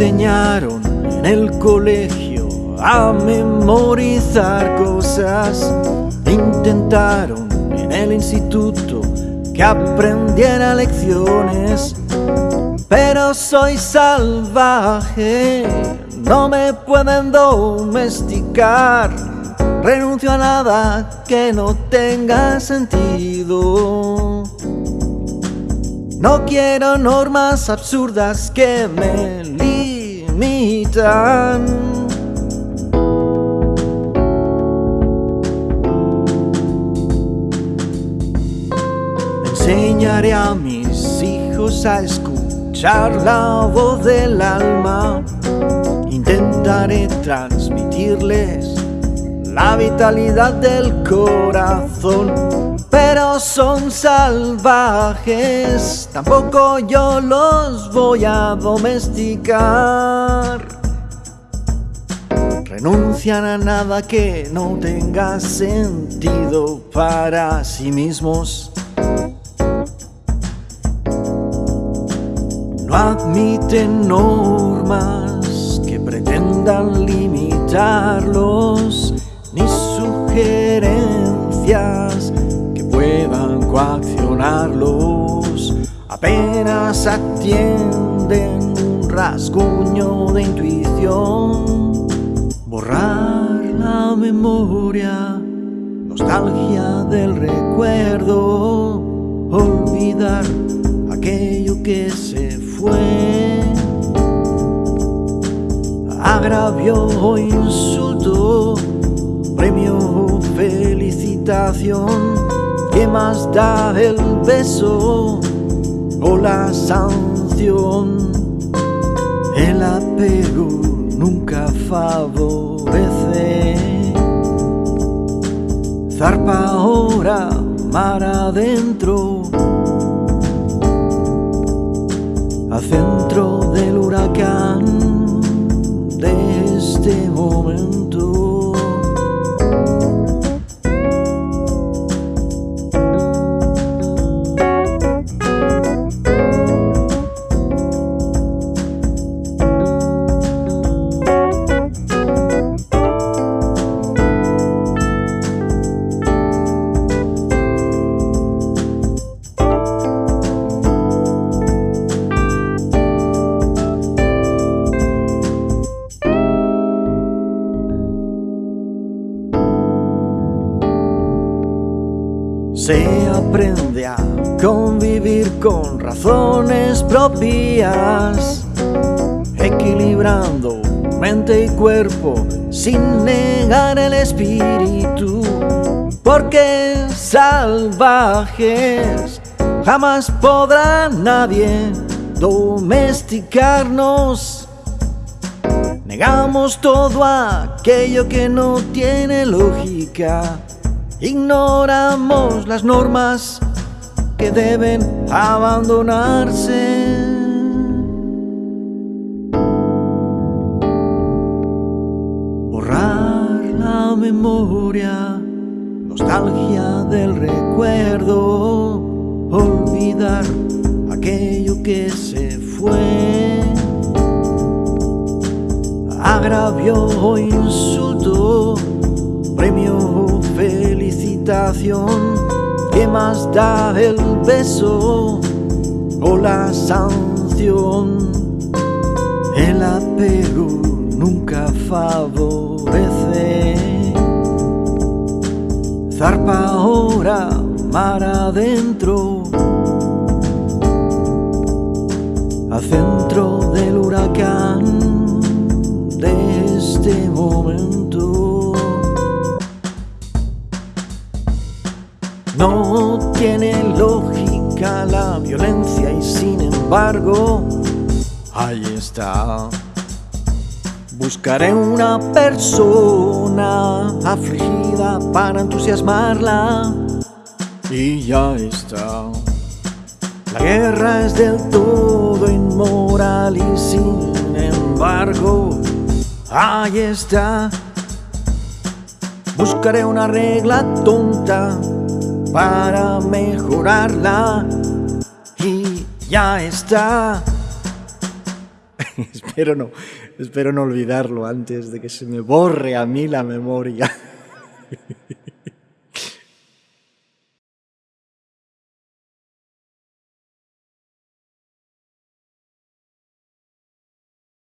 en el colegio a memorizar cosas. Intentaron en el instituto que aprendiera lecciones, pero soy salvaje, no me pueden domesticar. Renuncio a nada que no tenga sentido. No quiero normas absurdas que me limitan. Enseñaré a mis hijos a escuchar la voz del alma. Intentaré transmitirles la vitalidad del corazón pero son salvajes, tampoco yo los voy a domesticar. Renuncian a nada que no tenga sentido para sí mismos. No admiten normas que pretendan limitarlos, ni sugerencias coaccionarlos, apenas atienden un rasguño de intuición. Borrar la memoria, nostalgia del recuerdo, olvidar aquello que se fue. Agravio o insulto, premio felicitación ¿Qué más da el beso o la sanción? El apego nunca favorece. Zarpa ahora, mar adentro, Se aprende a convivir con razones propias, equilibrando mente y cuerpo sin negar el espíritu, porque salvajes jamás podrá nadie domesticarnos. Negamos todo aquello que no tiene lógica Ignoramos las normas que deben abandonarse. Borrar la memoria, nostalgia del recuerdo, olvidar aquello que se fue. Agravio o insulto, premio felicitación, ¿qué más da el beso o la sanción? El apego nunca favorece. Zarpa ahora, mar adentro, al centro del huracán de este momento. No tiene lógica la violencia y sin embargo, ahí está. Buscaré una persona afligida para entusiasmarla y ya está. La guerra es del todo inmoral y sin embargo, ahí está. Buscaré una regla tonta para mejorarla y ya está. espero, no, espero no olvidarlo antes de que se me borre a mí la memoria.